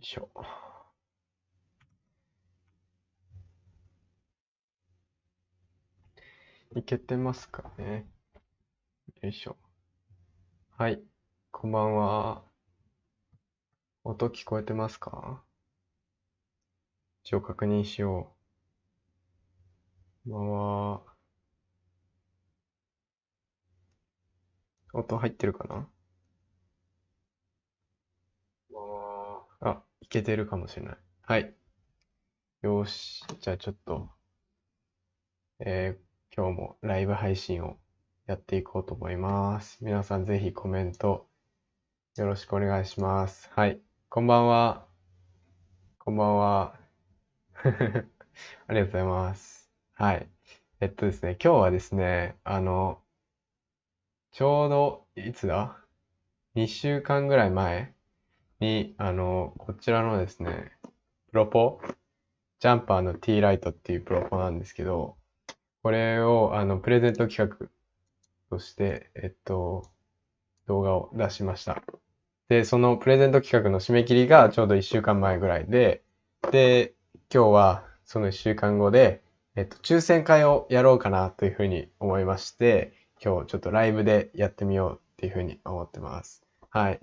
いしょ。いけてますかね。よいしょ。はい。こんばんは。音聞こえてますか？一応確認しよう。こんばんは。音入ってるかな？こんばんは。あ、いけてるかもしれない。はい。よし。じゃあちょっと、えー今日もライブ配信をやっていこうと思います。皆さんぜひコメントよろしくお願いします。はい。こんばんは。こんばんは。ありがとうございます。はい。えっとですね、今日はですね、あの、ちょうど、いつだ ?2 週間ぐらい前に、あの、こちらのですね、プロポ、ジャンパーの T ライトっていうプロポなんですけど、これを、あの、プレゼント企画として、えっと、動画を出しました。で、そのプレゼント企画の締め切りがちょうど1週間前ぐらいで、で、今日はその1週間後で、えっと、抽選会をやろうかなというふうに思いまして、今日ちょっとライブでやってみようっていうふうに思ってます。はい。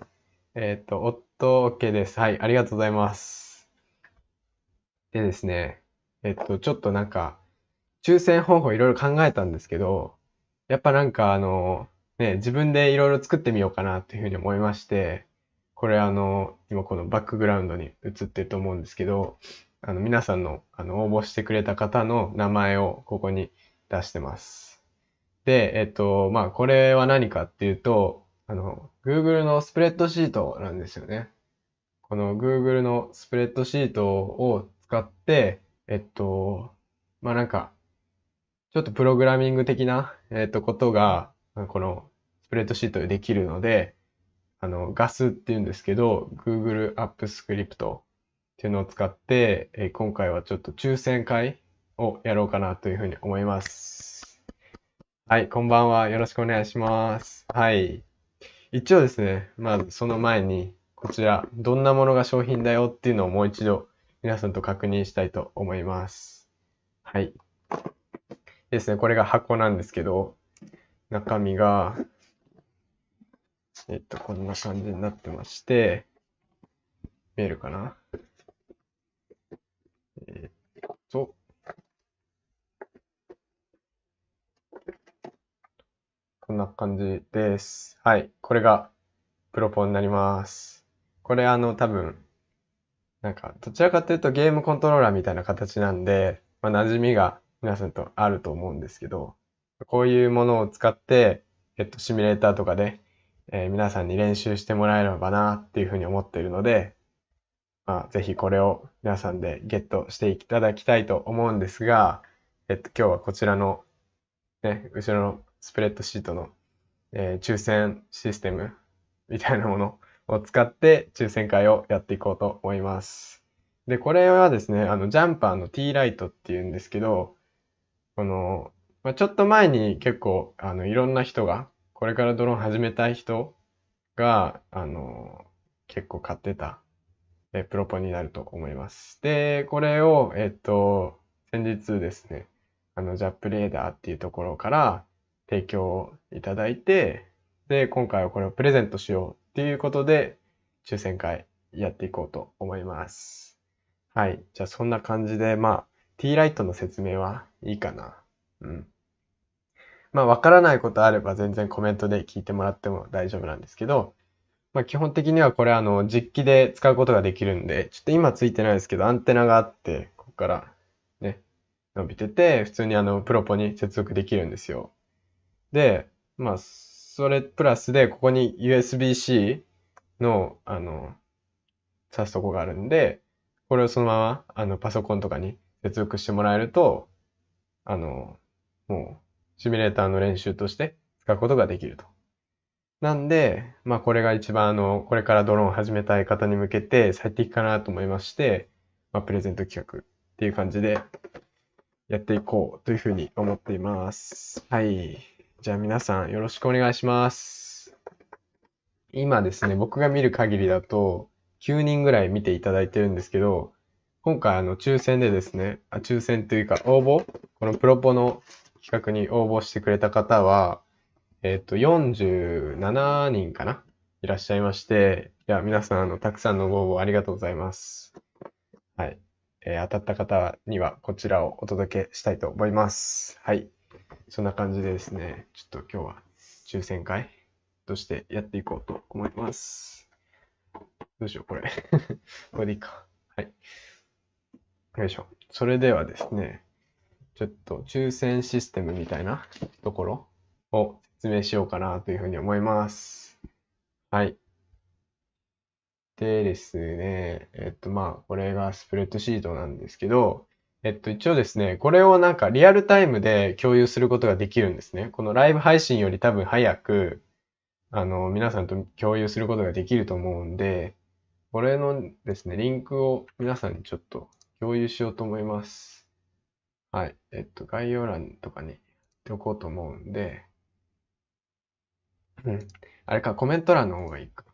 えっと、夫 OK です。はい、ありがとうございます。でですね、えっと、ちょっとなんか、抽選方法いろいろ考えたんですけど、やっぱなんかあの、ね、自分でいろいろ作ってみようかなっていうふうに思いまして、これあの、今このバックグラウンドに映ってると思うんですけど、あの、皆さんの、あの、応募してくれた方の名前をここに出してます。で、えっと、まあ、これは何かっていうと、あの、Google のスプレッドシートなんですよね。この Google のスプレッドシートを使って、えっと、まあ、なんか、ちょっとプログラミング的な、えっと、ことが、このスプレッドシートでできるので、あの、GAS っていうんですけど、Google App Script っていうのを使って、え今回はちょっと抽選会をやろうかなというふうに思います。はい、こんばんは。よろしくお願いします。はい。一応ですね、まずその前に、こちら、どんなものが商品だよっていうのをもう一度皆さんと確認したいと思います。はい。ですね、これが箱なんですけど、中身が、えっと、こんな感じになってまして、見えるかな？えっこんな感じです。はい。これがプロポになります。これあの多分、なんかどちらかというとゲームコントローラーみたいな形なんで、まあ、馴染みが皆さんとあると思うんですけど、こういうものを使って、えっと、シミュレーターとかで、えー皆さんに練習してもらえればなっていうふうに思っているので、まあ、ぜひこれを皆さんでゲットしていただきたいと思うんですが、えっと、今日はこちらの、ね、後ろのスプレッドシートの、えー抽選システムみたいなものを使って抽選会をやっていこうと思います。で、これはですね、あの、ジャンパーの T ライトっていうんですけど、この、まあ、ちょっと前に結構、あの、いろんな人が、これからドローン始めたい人が、あの、結構買ってた、え、プロポになると思います。で、これを、えっと、先日ですね、あの、ジャップレーダーっていうところから提供いただいて、で、今回はこれをプレゼントしようっていうことで、抽選会やっていこうと思います。はい。じゃあ、そんな感じで、まあ、T ライトの説明はいいかな。うん。まあ、わからないことあれば全然コメントで聞いてもらっても大丈夫なんですけど、まあ、基本的にはこれあの、実機で使うことができるんで、ちょっと今ついてないですけど、アンテナがあって、ここからね、伸びてて、普通にあの、プロポに接続できるんですよ。で、まあ、それプラスで、ここに USB-C の、あの、挿すとこがあるんで、これをそのまま、あの、パソコンとかに接続してもらえると、あの、もう、シミュレーターの練習として使うことができると。なんで、まあこれが一番あの、これからドローン始めたい方に向けて最適かなと思いまして、まあプレゼント企画っていう感じでやっていこうというふうに思っています。はい。じゃあ皆さんよろしくお願いします。今ですね、僕が見る限りだと9人ぐらい見ていただいてるんですけど、今回あの抽選でですね、あ抽選というか応募このプロポの企画に応募してくれた方は、えっ、と、47人かないらっしゃいまして、いや、皆さん、あの、たくさんのご応募ありがとうございます。はい。えー当たった方にはこちらをお届けしたいと思います。はい。そんな感じでですね、ちょっと今日は抽選会としてやっていこうと思います。どうしよう、これ。これでいいか。はい。よいしょ。それではですね、ちょっと抽選システムみたいなところを説明しようかなというふうに思います。はい。でですね、えっとまあ、これがスプレッドシートなんですけど、えっと一応ですね、これをなんかリアルタイムで共有することができるんですね。このライブ配信より多分早く、あの、皆さんと共有することができると思うんで、これのですね、リンクを皆さんにちょっと共有しようと思います。はい。えっと、概要欄とかに貼っておこうと思うんで、うん。あれか、コメント欄の方がいいか。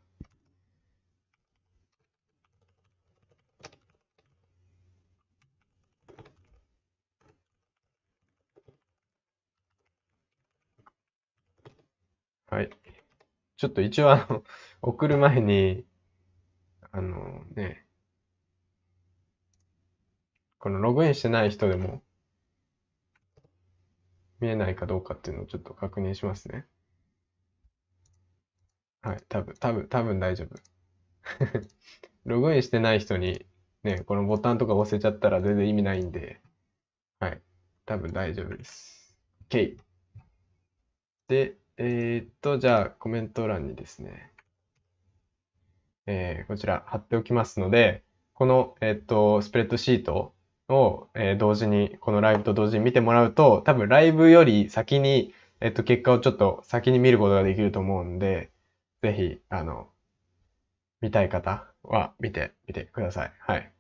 はい。ちょっと一応あの、送る前に、あのね、このログインしてない人でも見えないかどうかっていうのをちょっと確認しますね。はい、多分、多分、多分大丈夫。ログインしてない人にね、このボタンとか押せちゃったら全然意味ないんで、はい、多分大丈夫です。OK。で、えーっと、じゃあコメント欄にですね、えーこちら貼っておきますので、この、えっと、スプレッドシートを、えー同時に、このライブと同時に見てもらうと、多分ライブより先に、えっと、結果をちょっと先に見ることができると思うんで、ぜひ、あの、見たい方は見てみてください。はい。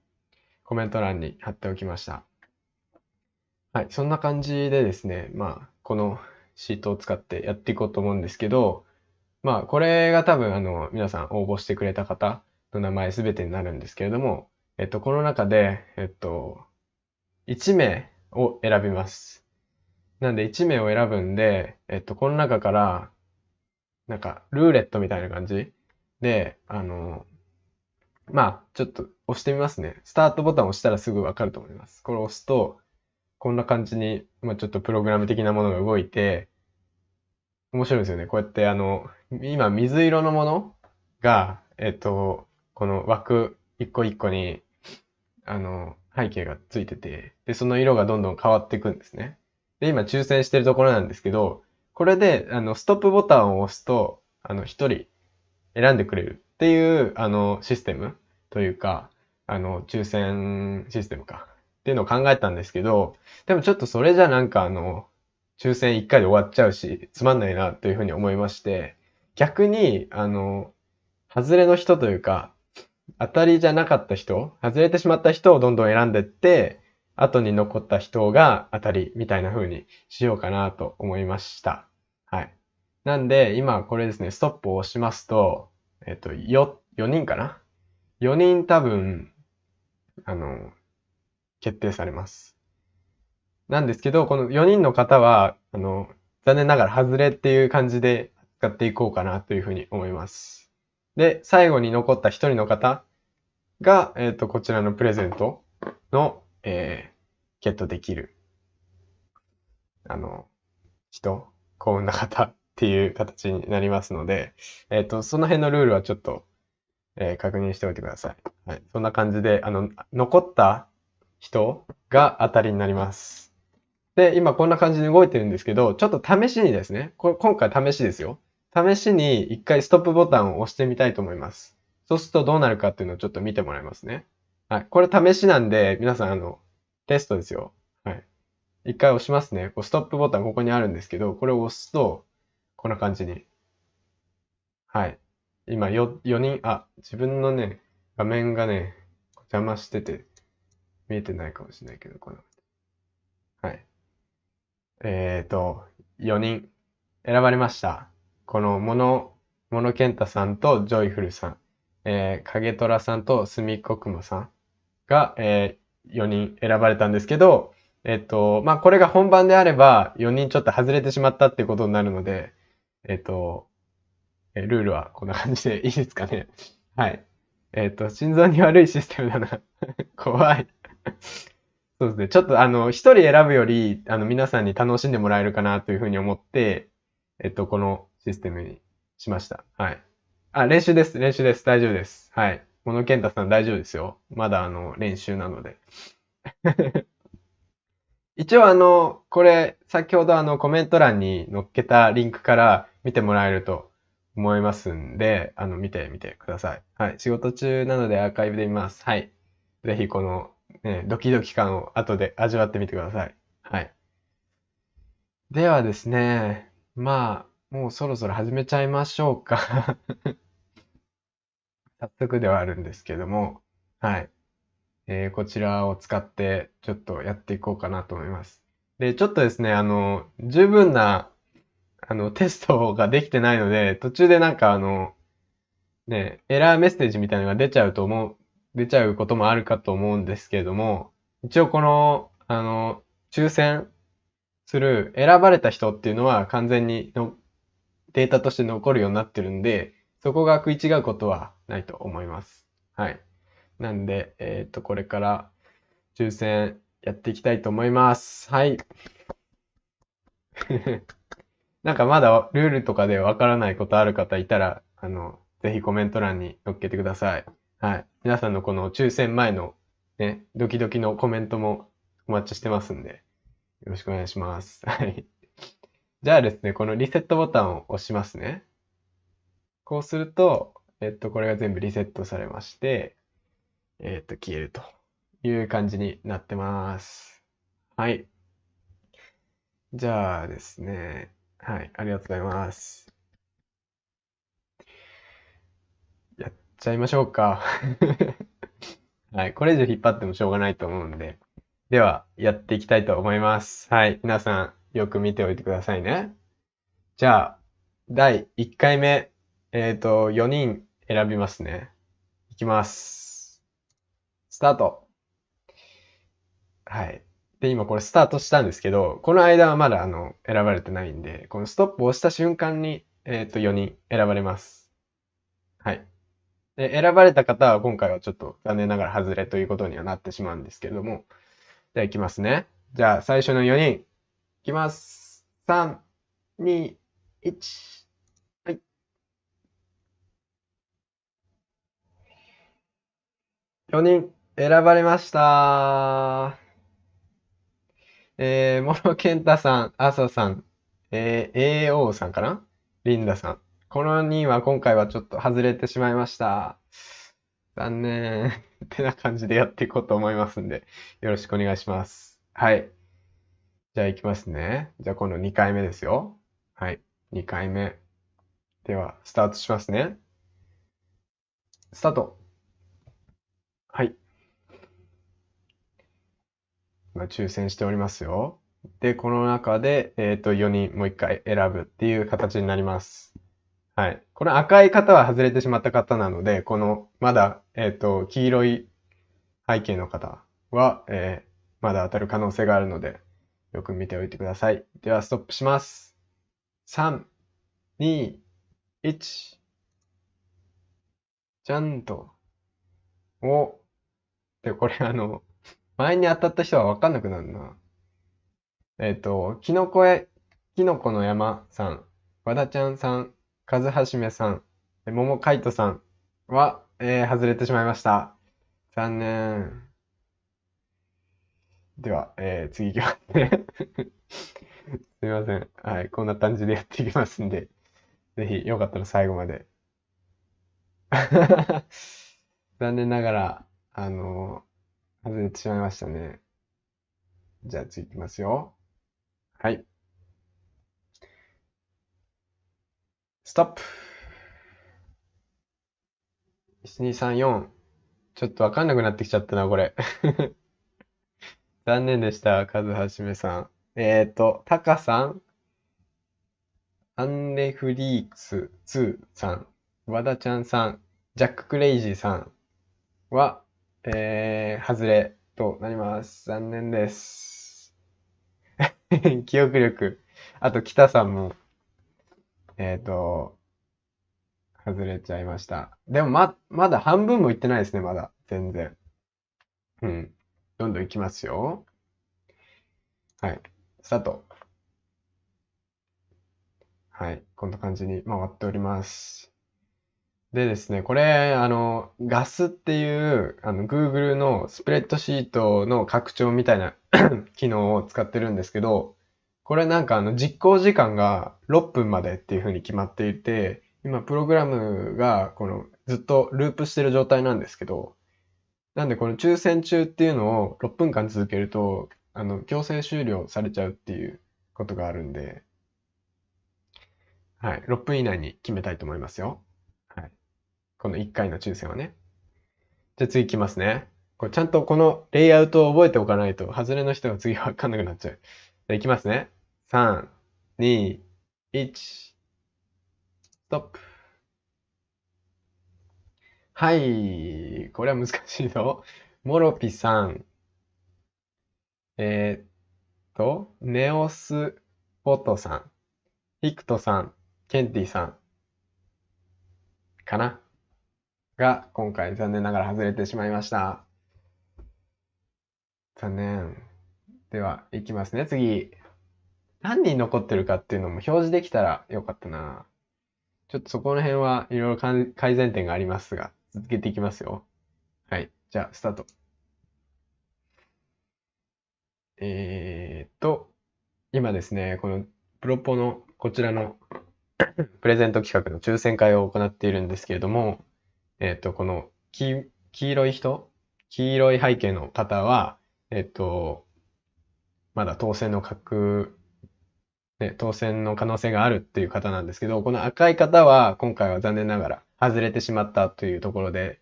コメント欄に貼っておきました。はい。そんな感じでですね、まあ、このシートを使ってやっていこうと思うんですけど、まあ、これが多分、あの、皆さん応募してくれた方の名前すべてになるんですけれども、えっと、この中で、えっと、1名を選びます。なんで、1名を選ぶんで、えっと、この中から、なんか、ルーレットみたいな感じで、あの、まあ、ちょっと押してみますね。スタートボタンを押したらすぐわかると思います。これを押すと、こんな感じに、まあ、ちょっとプログラム的なものが動いて、面白いですよね。こうやって、あの、今、水色のものが、えっと、この枠一個一個に、あの、背景がついてて、で、その色がどんどん変わっていくんですね。で、今、抽選してるところなんですけど、これで、あの、ストップボタンを押すと、あの、一人選んでくれるっていう、あの、システムというか、あの、抽選システムか。っていうのを考えたんですけど、でもちょっとそれじゃなんかあの、抽選1回で終わっちゃうし、つまんないなというふうに思いまして、逆に、あの、外れの人というか、当たりじゃなかった人、外れてしまった人をどんどん選んでって、後に残った人が当たりみたいな風にしようかなと思いました。はい。なんで、今これですね、ストップを押しますと、えっと、よ、4人かな ?4 人多分、あの、決定されます。なんですけど、この4人の方は、あの、残念ながら外れっていう感じで使っていこうかなというふうに思います。で、最後に残った1人の方が、えっと、こちらのプレゼントの、えー、ゲットできる、あの、人、幸運な方っていう形になりますので、えっと、その辺のルールはちょっと、えー確認しておいてください。はい。そんな感じで、あの、残った人が当たりになります。で、今こんな感じで動いてるんですけど、ちょっと試しにですね、こ今回試しですよ。試しに一回ストップボタンを押してみたいと思います。そうするとどうなるかっていうのをちょっと見てもらいますね。はい。これ試しなんで、皆さん、あの、テストですよ。はい。一回押しますね。こうストップボタンここにあるんですけど、これを押すと、こんな感じに。はい。今よ、4人、あ、自分のね、画面がね、邪魔してて、見えてないかもしれないけど、この、はい。えーと、4人選ばれました。このモノ、モノケンタさんとジョイフルさん。えー、影虎さんとすみっこくもさんが、えー、4人選ばれたんですけど、えっと、まあ、これが本番であれば、4人ちょっと外れてしまったってことになるので、えっと、えルールはこんな感じでいいですかね。はい。えっと、心臓に悪いシステムだな。怖い。そうですね。ちょっとあの、一人選ぶより、あの、皆さんに楽しんでもらえるかなというふうに思って、えっと、このシステムにしました。はい。あ、練習です。練習です。大丈夫です。はい。小野健太さん大丈夫ですよ。まだあの、練習なので。一応あの、これ、先ほどあの、コメント欄に載っけたリンクから見てもらえると思いますんで、あの、見てみてください。はい。仕事中なのでアーカイブで見ます。はい。ぜひこの、ね、ドキドキ感を後で味わってみてください。はい。ではですね、まあ、もうそろそろ始めちゃいましょうか 早速ではあるんですけども、はい。えー、こちらを使ってちょっとやっていこうかなと思います。で、ちょっとですね、あの、十分な、あの、テストができてないので、途中でなんかあの、ね、エラーメッセージみたいなのが出ちゃうと思う、出ちゃうこともあるかと思うんですけれども、一応この、あの、抽選する選ばれた人っていうのは完全にのデータとして残るようになってるんで、そこが食い違うことはないと思います。はい。なんで、えっ、ー、と、これから抽選やっていきたいと思います。はい。なんかまだルールとかでわからないことある方いたら、あの、ぜひコメント欄に載っけてください。はい。皆さんのこの抽選前のね、ドキドキのコメントもお待ちしてますんで、よろしくお願いします。はい。じゃあですね、このリセットボタンを押しますね。こうすると、えっと、これが全部リセットされまして、えっと、消えるという感じになってます。はい。じゃあですね。はい。ありがとうございます。やっちゃいましょうか。はい。これ以上引っ張ってもしょうがないと思うんで。では、やっていきたいと思います。はい。皆さん、よく見ておいてくださいね。じゃあ、第1回目、えっと、4人選びますね。いきます。スタート。はい。で、今これスタートしたんですけど、この間はまだあの、選ばれてないんで、このストップを押した瞬間に、えっ、と、4人選ばれます。はい。で、選ばれた方は今回はちょっと残念ながら外れということにはなってしまうんですけれども、じゃあ行きますね。じゃあ最初の4人、いきます。3、2、1。はい。4人。選ばれました。えー、モロケンタさん、アサさん、えー、AO さんかな？リンダさん。この2は今回はちょっと外れてしまいました。残念。ってな感じでやっていこうと思いますんで、よろしくお願いします。はい。じゃあ行きますね。じゃあ今度2回目ですよ。はい。2回目。では、スタートしますね。スタート。はい。まあ、抽選しておりますよ。で、この中で、えっ、ー、と、4人もう1回選ぶっていう形になります。はい。この赤い方は外れてしまった方なので、この、まだ、えっ、と、黄色い背景の方は、えー、まだ当たる可能性があるので、よく見ておいてください。では、ストップします。3、2、1。じゃんと。お。で、これあの、前に当たった人は分かんなくなるな。えっ、ー、と、キノコへ、キノコの山さん、和田ちゃんさん、和はじめさん、桃海斗さんは、えー、外れてしまいました。残念。では、えー、次いきますね すみません。はい、こんな感じでやっていきますんで、ぜひよかったら最後まで。残念ながら、あの外れてしまいましたね。じゃあ次いきますよ。はい。ストップ。1234。ちょっとわかんなくなってきちゃったな、これ。残念でした、カズハシメさん。えっ、ー、と、タカさん、アンレフリークス2さん、和田ちゃんさん、ジャック・クレイジーさんは、えー、外れとなります。残念です。記憶力。あと、北さんも、えっと、外れちゃいました。でも、ま、まだ半分もいってないですね、まだ。全然。うん。どんどんいきますよ。はい。スタート。はい。こんな感じに回っております。でですね、これ、あの、ガスっていう、あの、Google のスプレッドシートの拡張みたいな 機能を使ってるんですけど、これなんかあの、実行時間が6分までっていう風に決まっていて、今、プログラムが、この、ずっとループしてる状態なんですけど、なんでこの抽選中っていうのを6分間続けると、あの、強制終了されちゃうっていうことがあるんで、はい。6分以内に決めたいと思いますよ。はい。この1回の抽選はね。じゃあ次いきますね。これちゃんとこのレイアウトを覚えておかないと、外れの人が次わかんなくなっちゃう。ゃいきますね。3、2、1、ストップ。はい。これは難しいぞ。モロピさん。えーっと、ネオスポトさん。ヒクトさん。ケンティさん。かなが、今回残念ながら外れてしまいました。残念。では、いきますね。次。何人残ってるかっていうのも表示できたらよかったな。ちょっとそこの辺はいろいろ改善点がありますが、続けていきますよ。はい。じゃあ、スタート。えーっと、今ですね、このプロポのこちらの プレゼント企画の抽選会を行っているんですけれども、えっと、この黄、黄色い人、黄色い背景の方は、えっと、まだ当選の確、ね、当選の可能性があるっていう方なんですけど、この赤い方は今回は残念ながら外れてしまったというところで、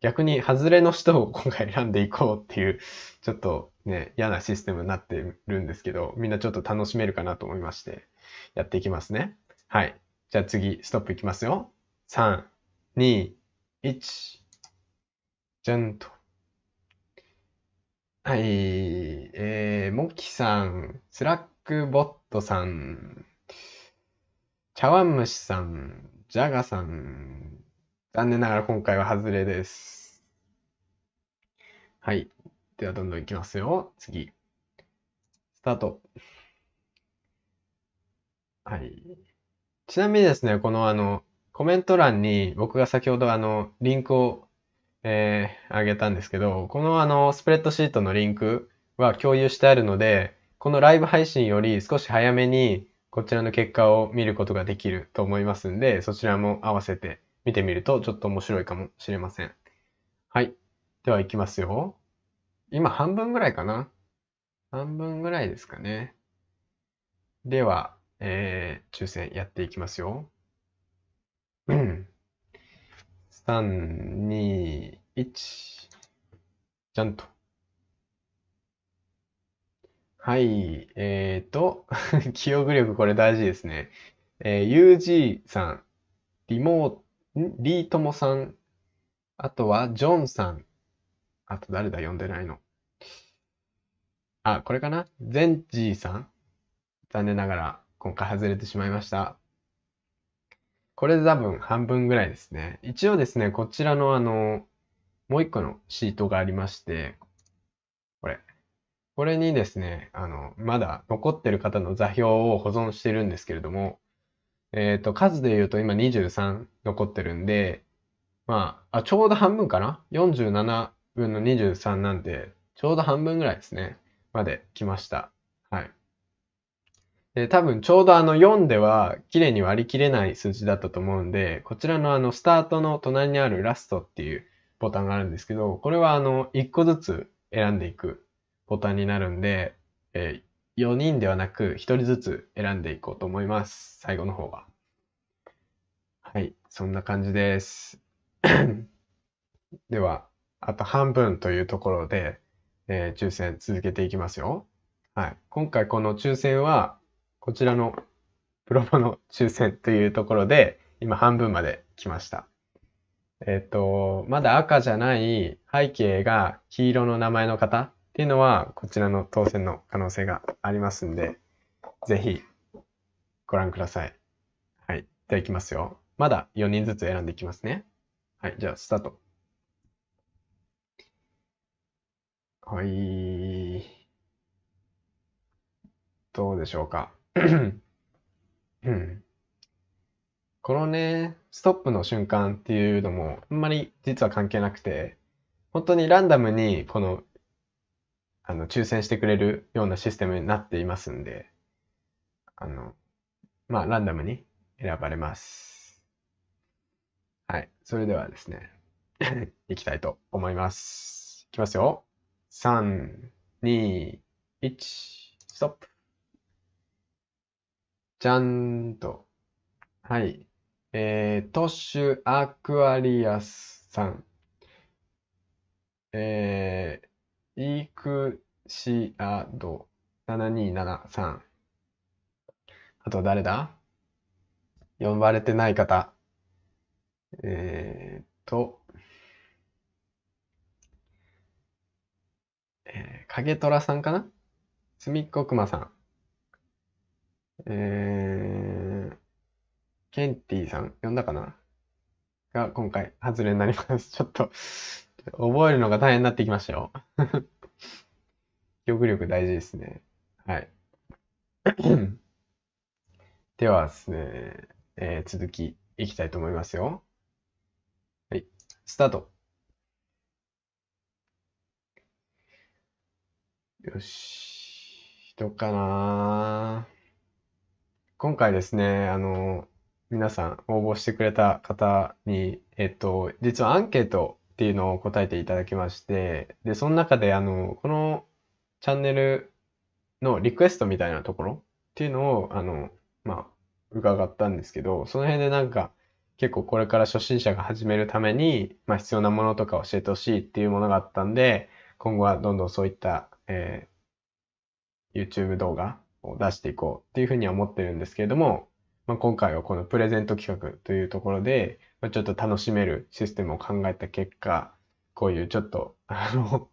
逆に外れの人を 今回選んでいこうっていう、ちょっとね、嫌なシステムになってるんですけど、みんなちょっと楽しめるかなと思いまして、やっていきますね。はい。じゃあ次、ストップいきますよ。3、2、1。じゃんと。はい。えー、モキさん、スラックボットさん、茶碗蒸しさん、ジャガさん、残念ながら今回は外れです。はい。ではどんどんいきますよ。次。スタート。はい。ちなみにですね、このあの、コメント欄に僕が先ほどあの、リンクを、えー、あげたんですけど、このあの、スプレッドシートのリンクは共有してあるので、このライブ配信より少し早めにこちらの結果を見ることができると思いますんで、そちらも合わせて見てみるとちょっと面白いかもしれません。はい。では行きますよ。今半分ぐらいかな半分ぐらいですかね。では、えー、抽選やっていきますよ。3、2、1。じゃんと。はい。えーと、記憶力これ大事ですね。えー、UG さん、リモー、リートモさん、あとはジョンさん、あと誰だ読んでないの。あ、これかな？ゼンジーさん残念ながら今回外れてしまいました。これで多分半分ぐらいですね。一応ですね、こちらのあの、もう一個のシートがありまして、これ。これにですね、あの、まだ残ってる方の座標を保存してるんですけれども、えっと、数で言うと今23残ってるんで、まあ、あ、ちょうど半分かな ?47 分の23なんで、ちょうど半分ぐらいですね。まで来ました。はい。で、多分ちょうどあの4では綺麗に割り切れない数字だったと思うんで、こちらのあのスタートの隣にあるラストっていうボタンがあるんですけど、これはあの1個ずつ選んでいくボタンになるんで、えー、4人ではなく1人ずつ選んでいこうと思います。最後の方は。はい。そんな感じです。では、あと半分というところで、えー抽選続けていきますよ。はい。今回この抽選は、こちらのプロボの抽選というところで、今半分まで来ました。えっと、まだ赤じゃない背景が黄色の名前の方っていうのは、こちらの当選の可能性がありますんで、ぜひご覧ください。はい。では行きますよ。まだ4人ずつ選んでいきますね。はい。じゃあ、スタート。はい。どうでしょうか。このね、ストップの瞬間っていうのも、あんまり実は関係なくて、本当にランダムにこの、あの、抽選してくれるようなシステムになっていますんで、あの、まあ、ランダムに選ばれます。はい。それではですね、いきたいと思います。いきますよ。3、2、1、ストップ。じゃんと。はい。えー、トッシュアクアリアスさん。えー、イクシアド7273あと誰だ？呼ばれてない方。えーと、えー、影虎さんかな？すみっこくまさん。えー、ケンティさん、呼んだかな？が今回外れになります。ちょっと、覚えるのが大変になってきましたよ。記憶力大事ですね。はい。ではですね、えー続きいきたいと思いますよ。はい、スタート。よし、どうかな今回ですね、あの、皆さん応募してくれた方に、えっと、実はアンケートっていうのを答えていただきまして、で、その中で、あの、このチャンネルのリクエストみたいなところっていうのを、あの、まあ、伺ったんですけど、その辺でなんか、結構これから初心者が始めるために、まあ、必要なものとか教えてほしいっていうものがあったんで、今後はどんどんそういった、えー YouTube 動画を出していこうっていうふうには思ってるんですけれども、まあ、今回はこのプレゼント企画というところで、まあ、ちょっと楽しめるシステムを考えた結果、こういうちょっと、あの、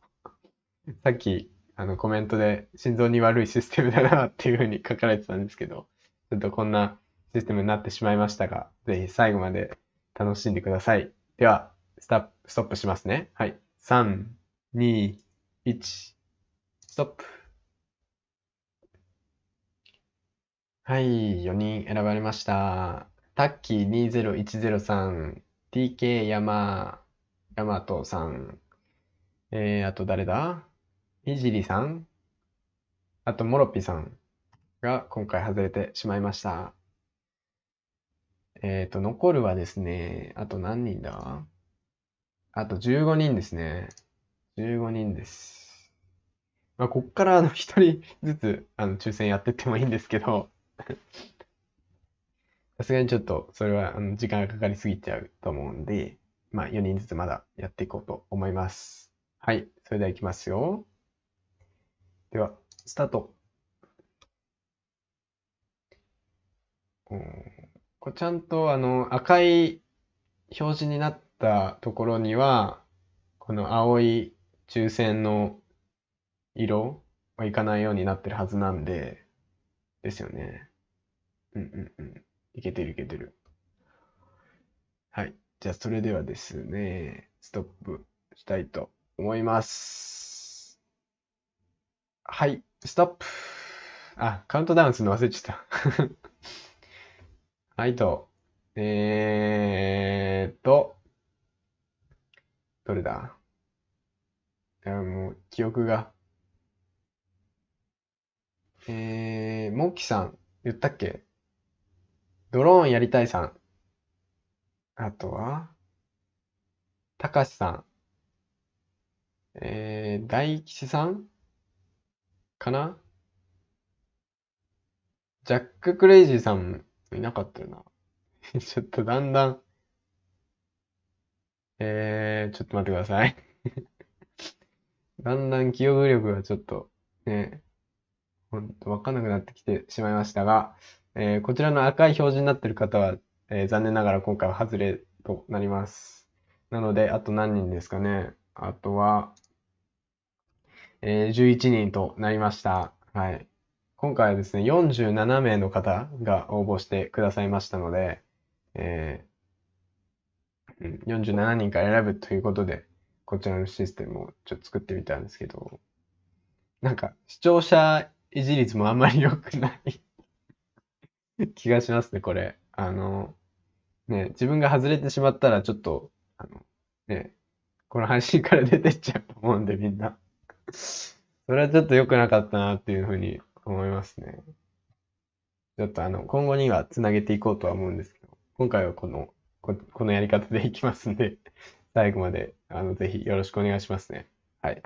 さっき、あの、コメントで心臓に悪いシステムだなっていうふうに書かれてたんですけど、ちょっとこんなシステムになってしまいましたが、ぜひ最後まで楽しんでください。では、スタップ、ストップしますね。はい。3、2、1、ストップ。はい、4人選ばれました。タッキー2010さん、TK 山、ヤマトさん、えー、あと誰だ？いじりさん、あとモロピさんが今回外れてしまいました。えーと、残るはですね、あと何人だ？あと15人ですね。15人です。まあ、こっからあの、一人ずつ、あの、抽選やってってもいいんですけど、さすがにちょっと、それは、あの、時間がかかりすぎちゃうと思うんで、まあ、4人ずつまだやっていこうと思います。はい。それでは行きますよ。では、スタート。うんこれちゃんと、あの、赤い表示になったところには、この青い抽選の色はいかないようになってるはずなんで、ですよね。うんうんうん。いけてるいけてる。はい。じゃあ、それではですね、ストップしたいと思います。はい、ストップ。あ、カウントダウンするの忘れちゃった。はいと。えーっと、どれだ？いや、もう、記憶が。えー、モッキさん、言ったっけ？ドローンやりたいさん。あとは、たかしさん。えー、大吉さん？かな？ジャック・クレイジーさんいなかったよな。ちょっとだんだん、えー、ちょっと待ってください。だんだん記憶力がちょっと、ね、ほんとわかんなくなってきてしまいましたが、えーこちらの赤い表示になっている方は、えー残念ながら今回は外れとなります。なので、あと何人ですかね。あとは、えー、11人となりました。はい。今回はですね、47名の方が応募してくださいましたので、えー47人から選ぶということで、こちらのシステムをちょっと作ってみたんですけど、なんか視聴者維持率もあんまり良くない 気がしますね、これ。あの、ね、自分が外れてしまったらちょっと、あの、ね、この配信から出てっちゃうと思うんで、みんな。それはちょっと良くなかったなっていうふうに思いますね。ちょっとあの、今後にはつなげていこうとは思うんですけど、今回はこの、こ、このやり方でいきますんで、最後まで、あの、ぜひよろしくお願いしますね。はい。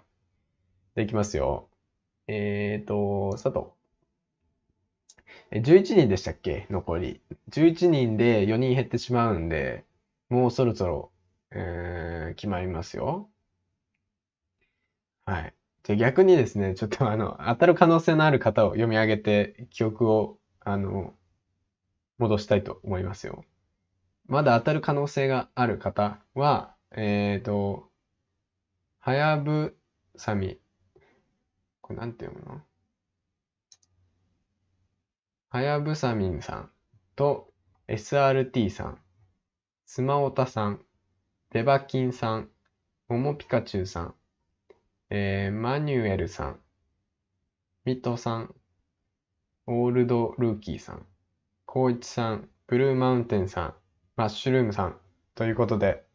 で、いきますよ。えーと、佐藤。11人でしたっけ？残り。11人で4人減ってしまうんで、もうそろそろ、えー決まりますよ。はい。じゃ逆にですね、ちょっとあの、当たる可能性のある方を読み上げて、記憶を、あの、戻したいと思いますよ。まだ当たる可能性がある方は、えーと、はやぶさみ。これなんて読むの？はやぶさみんさんと SRT さん、スマオタさん、デバキンさん、モモピカチュウさん、えーマニュエルさん、ミトさん、オールドルーキーさん、コウイチさん、ブルーマウンテンさん、マッシュルームさんということで、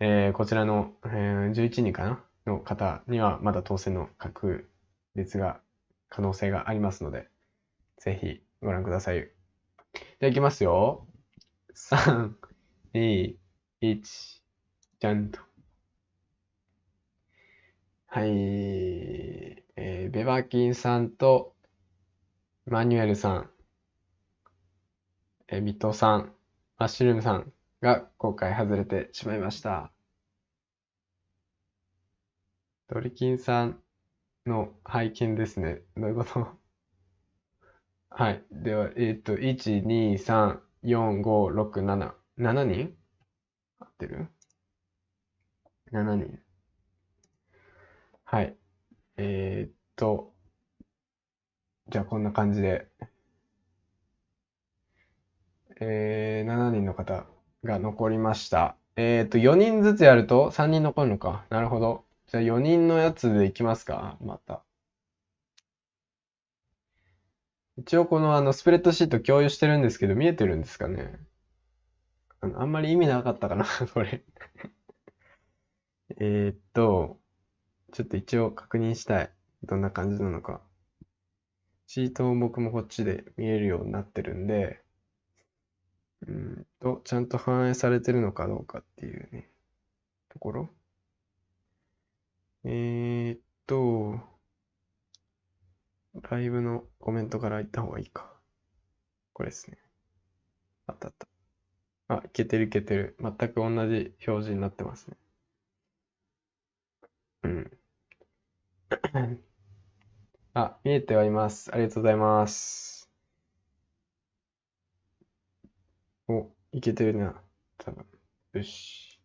えーこちらの、えー11人かなの方にはまだ当選の確率が、可能性がありますので、ぜひご覧ください。じゃあいきますよ。3、2、1、じゃんと。はい。えーベバキンさんと、マニュエルさん、えーミトさん、マッシュルームさんが今回外れてしまいました。ドリキンさんの拝見ですね。どういうこと？はい。では、えっと、1、2、3、4、5、6、7。7人合ってる ?7 人。はい。えーっと、じゃあこんな感じで、えー、7人の方が残りました。えーっと、4人ずつやると3人残るのか。なるほど。じゃあ4人のやつでいきますか。また。一応このあのスプレッドシート共有してるんですけど、見えてるんですかね？あのあんまり意味なかったかな、これ。えっと、ちょっと一応確認したい。どんな感じなのか。シートを僕もこっちで見えるようになってるんで、うんと、ちゃんと反映されてるのかどうかっていうね、ところ。えーっと、ライブのコメントから言った方がいいか。これですね。あったあった。あ、いけてるいけてる。全く同じ表示になってますね。うん。あ、見えてはいます。ありがとうございます。お、いけてるな。多分。よし。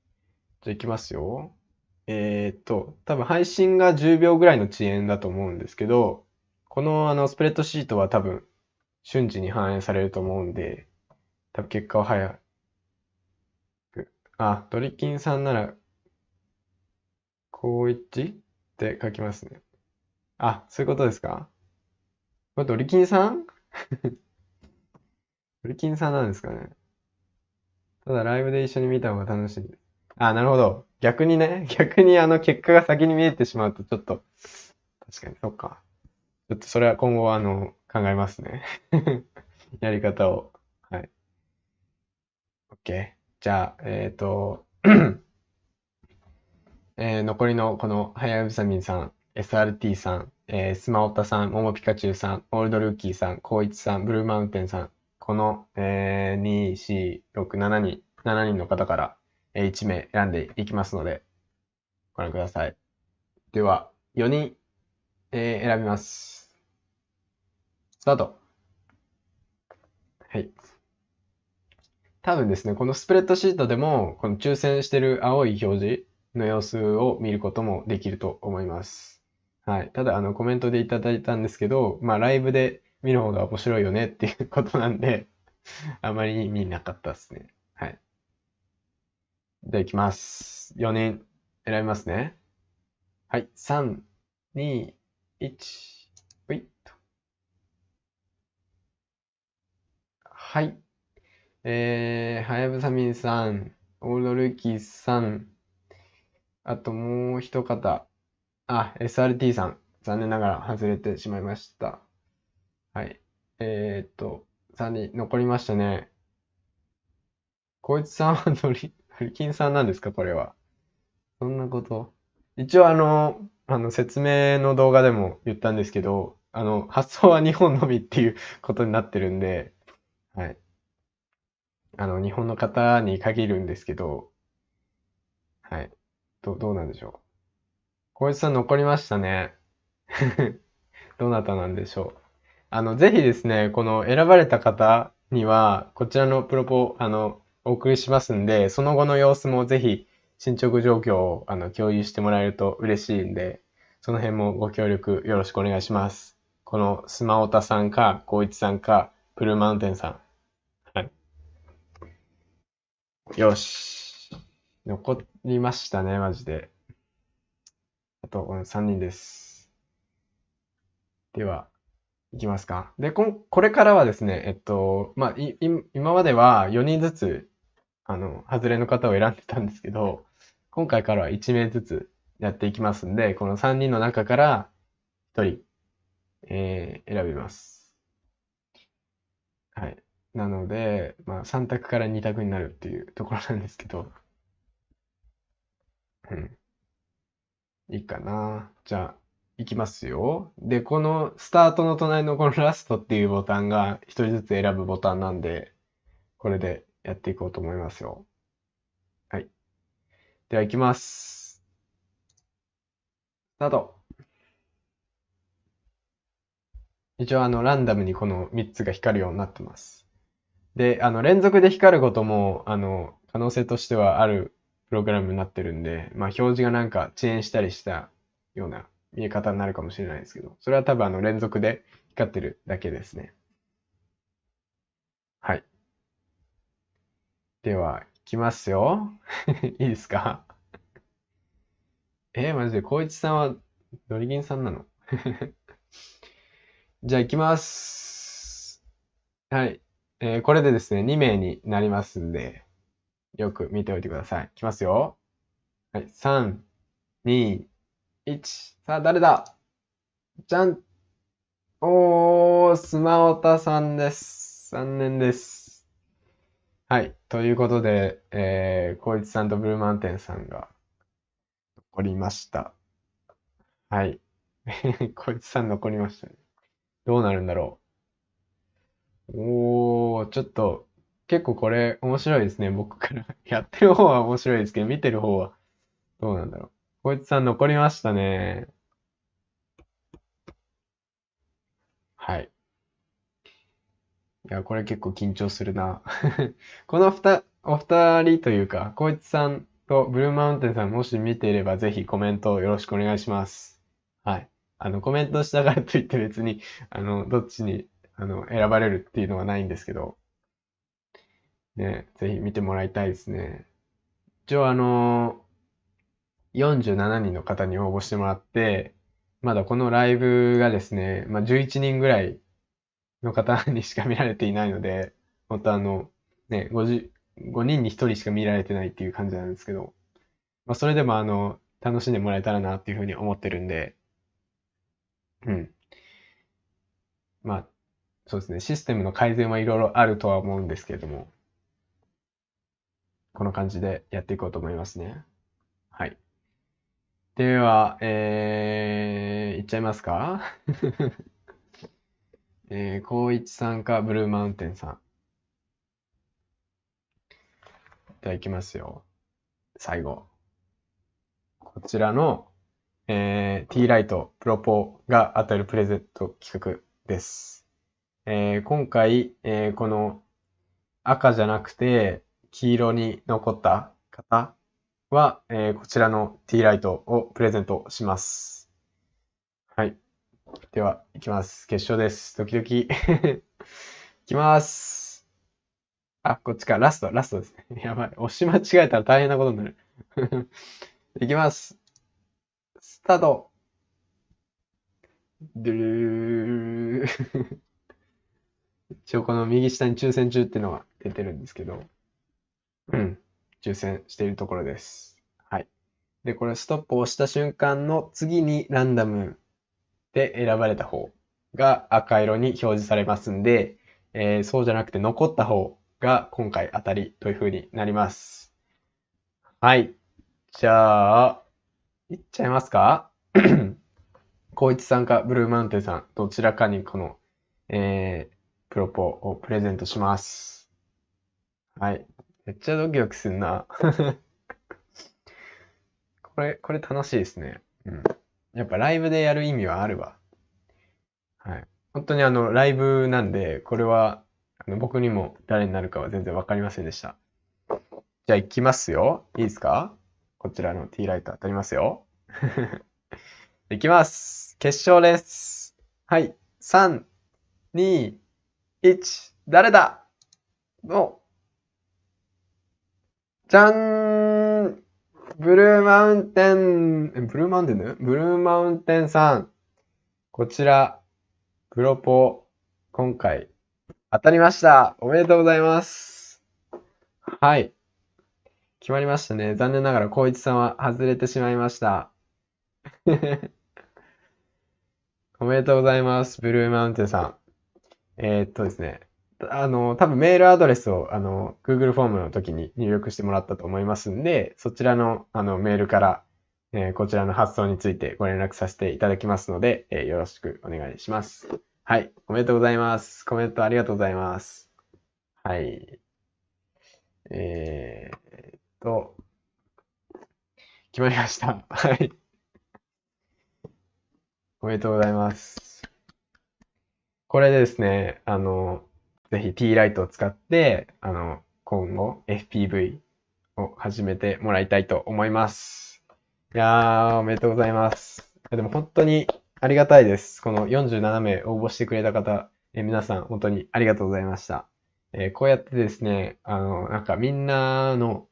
じゃあ行きますよ。えーっと、多分配信が10秒ぐらいの遅延だと思うんですけど、このあのスプレッドシートは多分瞬時に反映されると思うんで、多分結果は早く。あ、ドリキンさんなら、高一って書きますね。あ、そういうことですか？これドリキンさん？ドリキンさんなんですかね。ただライブで一緒に見た方が楽しいで。あ、なるほど。逆にね、逆にあの結果が先に見えてしまうとちょっと、確かに、そっか。ちょっとそれは今後はあの、考えますね。やり方を。はい。OK。じゃあ、えっと、えー残りのこの、はやぶさみんさん、SRT さん、えースマオタさん、モモピカチュウさん、オールドルーキーさん、コウイチさん、ブルーマウンテンさん、この、えー、2、4、6、7人、7人の方から、えー1名選んでいきますので、ご覧ください。では、4人、えー選びます。スタート。はい。多分ですね、このスプレッドシートでも、この抽選してる青い表示の様子を見ることもできると思います。はい。ただ、あの、コメントでいただいたんですけど、まあ、ライブで見る方が面白いよねっていうことなんで、あまり見なかったですね。はい。じゃあ、いきます。4人選びますね。はい。3、2、1、ほいっと。はい。えー、はやぶさみんさん、オールドルーキーさん、あともう一方、あ、SRT さん、残念ながら外れてしまいました。はい。えーっと、3人残りましたね。こいつさんはドリ、ドリキンさんなんですかこれは。そんなこと。一応あの、あの説明の動画でも言ったんですけど、あの、発送は日本のみっていうことになってるんで、はい。あの、日本の方に限るんですけど、はい。ど、どうなんでしょう？小市さん残りましたね。どなたなんでしょう？あの、ぜひですね、この選ばれた方には、こちらのプロポ、あの、お送りしますんで、その後の様子もぜひ、進捗状況をあの共有してもらえると嬉しいんで、その辺もご協力よろしくお願いします。このスマオタさんか、コイチさんか、プルーマウンテンさん。はい。よし。残りましたね、マジで。あと、3人です。では、いきますか。で、ここれからはですね、えっと、まあ、い、今までは4人ずつ、あの、外れの方を選んでたんですけど、今回からは1名ずつやっていきますんで、この3人の中から1人、えー、選びます。はい。なので、まあ、3択から2択になるっていうところなんですけど、うん。いいかな。じゃあ、いきますよ。で、このスタートの隣のこのラストっていうボタンが一人ずつ選ぶボタンなんで、これでやっていこうと思いますよ。はい。では、いきます。スタート。一応、あの、ランダムにこの3つが光るようになってます。で、あの、連続で光ることも、あの、可能性としてはあるプログラムになってるんで、まあ、表示がなんか遅延したりしたような見え方になるかもしれないですけど、それは多分あの連続で光ってるだけですね。はい。では、いきますよ。いいですか？えー、マジで、光一さんはドリギンさんなの？じゃあ、いきます。はい。えー、これでですね、2名になりますんで、よく見ておいてください。いきますよ。はい。3、2、1。さあ、誰だ？じゃん。おー、スマオタさんです。残念です。はい。ということで、えー、コイツさんとブルーマウンテンさんが残りました。はい。コイツさん残りましたね。どうなるんだろう。おー、ちょっと、結構これ面白いですね。僕から。やってる方は面白いですけど、見てる方はどうなんだろう。こいつさん残りましたね。はい。いや、これ結構緊張するな。このふた、お二人というか、こいつさんとブルーマウンテンさんもし見ていればぜひコメントよろしくお願いします。はい。あの、コメントしたからといって別に、あの、どっちに、あの、選ばれるっていうのはないんですけど、ね、ぜひ見てもらいたいですね。一応あの47人の方に応募してもらって、まだこのライブがですね、まあ、11人ぐらいの方にしか見られていないので、本当あの、ね、50、5人に1人しか見られてないっていう感じなんですけど、まあ、それでもあの、楽しんでもらえたらなっていうふうに思ってるんで、うん。まあ、そうですね、システムの改善はいろいろあるとは思うんですけれども、この感じでやっていこうと思いますね。はい。では、えー、いっちゃいますか？えー、高一さんか、ブルーマウンテンさん。では、いきますよ。最後。こちらの、えー、T ライトプロポが当たるプレゼント企画です。えー、今回、えー、この赤じゃなくて黄色に残った方は、えーこちらの T ライトをプレゼントします。はい。では、いきます。決勝です。ドキドキ。いきます。あ、こっちか。ラスト、ラストですね。やばい。押し間違えたら大変なことになる。いきます。スタート。ドゥルー。一応この右下に抽選中っていうのが出てるんですけど、うん。抽選しているところです。はい。で、これストップを押した瞬間の次にランダムで選ばれた方が赤色に表示されますんで、えーそうじゃなくて残った方が今回当たりという風になります。はい。じゃあ、いっちゃいますか？光一さんかブルーマウンテンさん、どちらかにこの、えープロポをプレゼントします。はい。めっちゃドキドキすんな。これ、これ楽しいですね。うん。やっぱライブでやる意味はあるわ。はい。本当にあの、ライブなんで、これは、あの僕にも誰になるかは全然わかりませんでした。じゃあ行きますよ。いいですか？こちらの T ライト当たりますよ。いきます。決勝です。はい。3、2、1、誰だ？の、じゃんブルーマウンテン、えブルーマウンテンだよブルーマウンテンさん。こちら、プロポ、今回、当たりました。おめでとうございます。はい。決まりましたね。残念ながら、光一さんは外れてしまいました。おめでとうございます。ブルーマウンテンさん。えーっとですね。あの、多分メールアドレスを、あの、Google フォームの時に入力してもらったと思いますんで、そちらの、あの、メールから、えーこちらの発送についてご連絡させていただきますので、えーよろしくお願いします。はい。おめでとうございます。コメントありがとうございます。はい。えーっと、決まりました。はい。おめでとうございます。これでですね、あの、ぜひ T ライトを使って、あの、今後 FPV を始めてもらいたいと思います。いやー、おめでとうございます。でも本当にありがたいです。この47名応募してくれた方、え皆さん本当にありがとうございました。えーこうやってですね、あの、なんかみんなの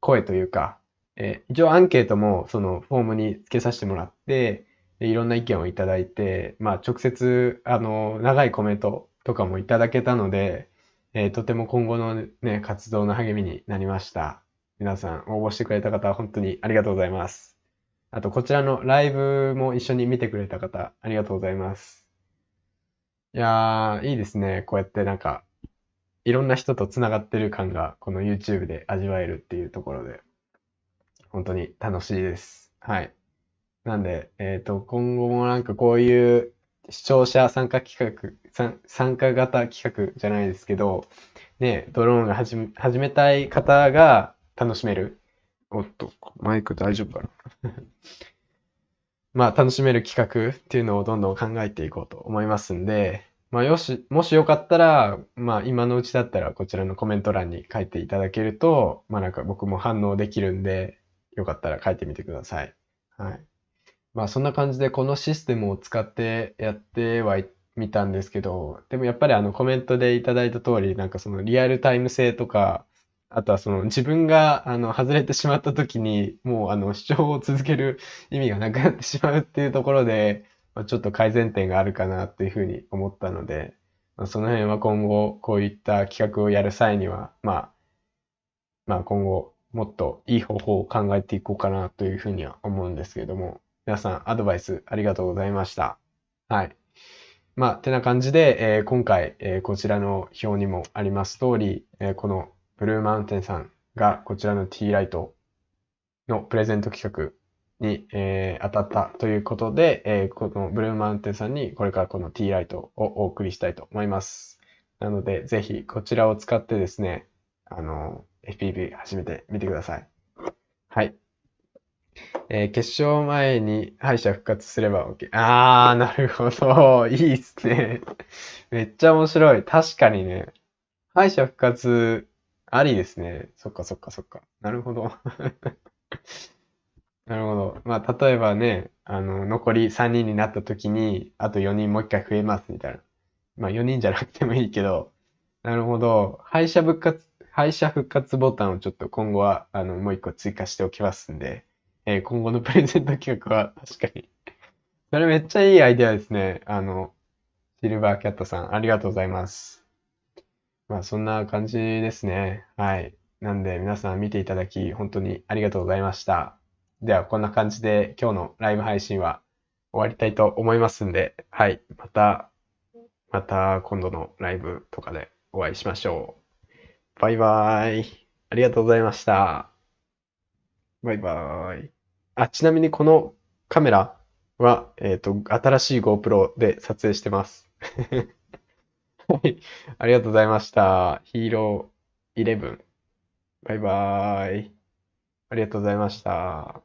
声というか、えー一応アンケートもそのフォームに付けさせてもらって、でいろんな意見をいただいて、まあ直接、あの、長いコメントとかもいただけたので、えーとても今後のね、活動の励みになりました。皆さん応募してくれた方、本当にありがとうございます。あと、こちらのライブも一緒に見てくれた方、ありがとうございます。いやー、いいですね。こうやってなんか、いろんな人とつながってる感が、この YouTube で味わえるっていうところで、本当に楽しいです。はい。なんで、えっと、今後もなんかこういう視聴者参加企画、参参加型企画じゃないですけど、ね、ドローンが始め、始めたい方が楽しめる。おっと、マイク大丈夫かな？まあ、楽しめる企画っていうのをどんどん考えていこうと思いますんで、まあ、よし、もしよかったら、まあ、今のうちだったらこちらのコメント欄に書いていただけると、まあ、なんか僕も反応できるんで、よかったら書いてみてください。はい。まあ、そんな感じでこのシステムを使ってやってはみたんですけど、でもやっぱりあのコメントでいただいた通り、なんかそのリアルタイム性とか、あとはその自分があの外れてしまった時に、もうあの視聴を続ける意味がなくなってしまうっていうところで、まあ、ちょっと改善点があるかなっていうふうに思ったので、まあ、その辺は今後こういった企画をやる際には、まあ、まあ今後もっといい方法を考えていこうかなというふうには思うんですけども、皆さんアドバイスありがとうございました。はい。まあ、てな感じで、えー今回、えーこちらの表にもあります通り、えーこのブルーマウンテンさんがこちらの T ライトのプレゼント企画に、え当たったということで、えーこのブルーマウンテンさんにこれからこの T ライトをお送りしたいと思います。なので、ぜひこちらを使ってですね、あの、FPV 始めてみてください。はい。えー決勝前に敗者復活すれば OK。あー、なるほど。いいっすね。めっちゃ面白い。確かにね。敗者復活、ありですね。そっかそっかそっか。なるほど。なるほど。まあ、例えばね、あの、残り3人になった時に、あと4人もう一回増えますみたいな。まあ、4人じゃなくてもいいけど、なるほど。敗者復活、敗者復活ボタンをちょっと今後は、あの、もう一個追加しておきますんで、えー今後のプレゼント企画は確かに。それめっちゃいいアイデアですね。あの、シルバーキャットさん、ありがとうございます。まあ、そんな感じですね。はい。なんで、皆さん見ていただき、本当にありがとうございました。では、こんな感じで今日のライブ配信は終わりたいと思いますんで、はい。また、また今度のライブとかでお会いしましょう。バイバーイ。ありがとうございました。バイバーイ。あ、ちなみにこのカメラは、えっと、新しい GoPro で撮影してます。はい。ありがとうございました。ヒーロー11。バイバーイ。ありがとうございました。